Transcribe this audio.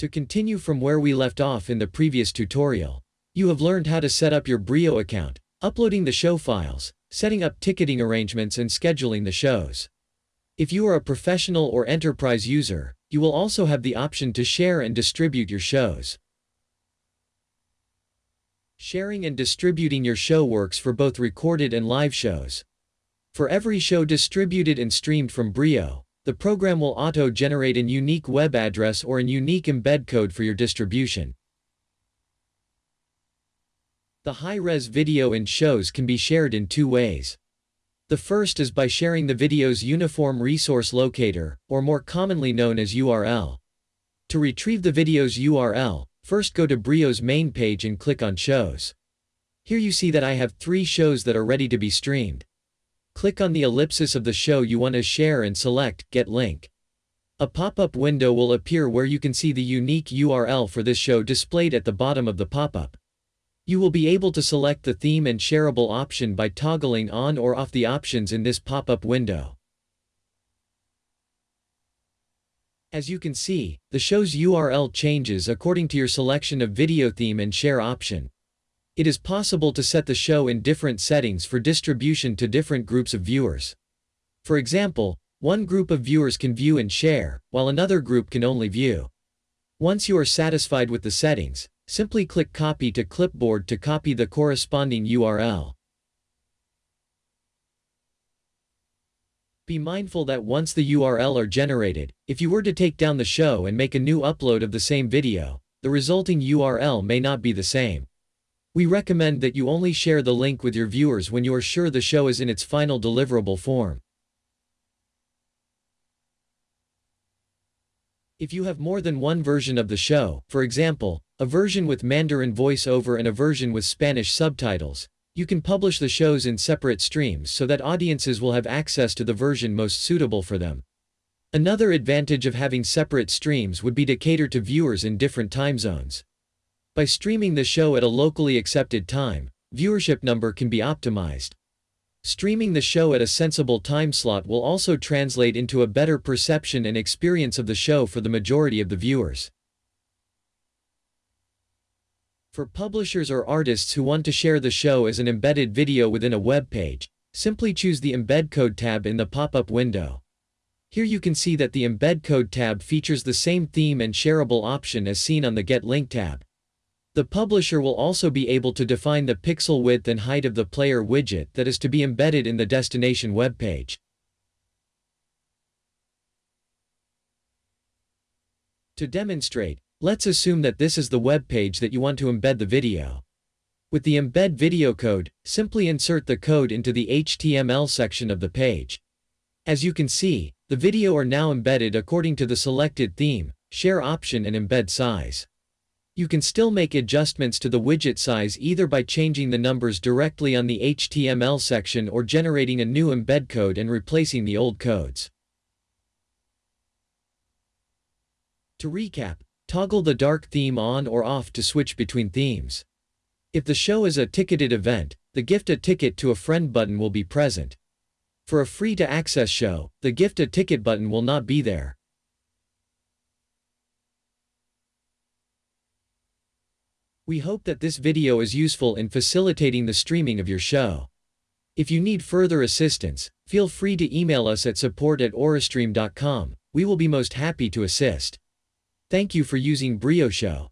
To continue from where we left off in the previous tutorial, you have learned how to set up your Brio account, uploading the show files, setting up ticketing arrangements and scheduling the shows. If you are a professional or enterprise user, you will also have the option to share and distribute your shows. Sharing and distributing your show works for both recorded and live shows. For every show distributed and streamed from Brio, the program will auto-generate an unique web address or an unique embed code for your distribution. The high-res video and shows can be shared in two ways. The first is by sharing the video's Uniform Resource Locator, or more commonly known as URL. To retrieve the video's URL, first go to Brio's main page and click on Shows. Here you see that I have three shows that are ready to be streamed. Click on the ellipsis of the show you want to share and select Get Link. A pop-up window will appear where you can see the unique URL for this show displayed at the bottom of the pop-up. You will be able to select the theme and shareable option by toggling on or off the options in this pop-up window. As you can see, the show's URL changes according to your selection of video theme and share option. It is possible to set the show in different settings for distribution to different groups of viewers. For example, one group of viewers can view and share, while another group can only view. Once you are satisfied with the settings, simply click Copy to Clipboard to copy the corresponding URL. Be mindful that once the URL are generated, if you were to take down the show and make a new upload of the same video, the resulting URL may not be the same. We recommend that you only share the link with your viewers when you are sure the show is in its final deliverable form. If you have more than one version of the show, for example, a version with Mandarin voiceover and a version with Spanish subtitles, you can publish the shows in separate streams so that audiences will have access to the version most suitable for them. Another advantage of having separate streams would be to cater to viewers in different time zones. By streaming the show at a locally accepted time, viewership number can be optimized. Streaming the show at a sensible time slot will also translate into a better perception and experience of the show for the majority of the viewers. For publishers or artists who want to share the show as an embedded video within a web page, simply choose the Embed Code tab in the pop-up window. Here you can see that the Embed Code tab features the same theme and shareable option as seen on the Get Link tab. The publisher will also be able to define the pixel width and height of the player widget that is to be embedded in the destination web page. To demonstrate, let's assume that this is the web page that you want to embed the video. With the embed video code, simply insert the code into the HTML section of the page. As you can see, the video are now embedded according to the selected theme, share option and embed size. You can still make adjustments to the widget size either by changing the numbers directly on the HTML section or generating a new embed code and replacing the old codes. To recap, toggle the dark theme on or off to switch between themes. If the show is a ticketed event, the Gift a Ticket to a Friend button will be present. For a free-to-access show, the Gift a Ticket button will not be there. We hope that this video is useful in facilitating the streaming of your show. If you need further assistance, feel free to email us at support at we will be most happy to assist. Thank you for using Brio Show.